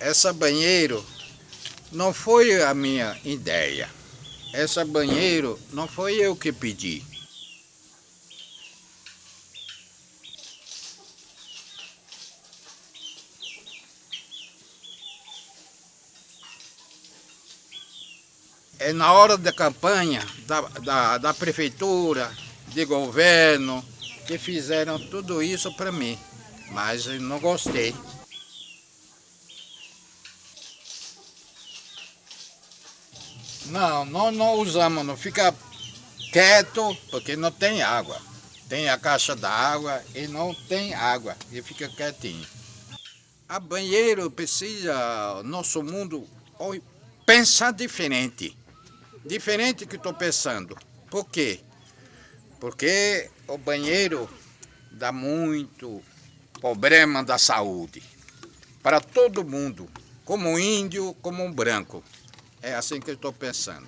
essa banheiro não foi a minha ideia. Essa banheiro não foi eu que pedi. É na hora da campanha da, da, da prefeitura, de governo, que fizeram tudo isso para mim. Mas eu não gostei. Não, não, não usamos, não fica quieto, porque não tem água. Tem a caixa d'água e não tem água, e fica quietinho. A banheiro precisa, nosso mundo, pensar diferente. Diferente que estou pensando. Por quê? Porque o banheiro dá muito problema da saúde. Para todo mundo, como índio, como um branco. É assim que eu estou pensando.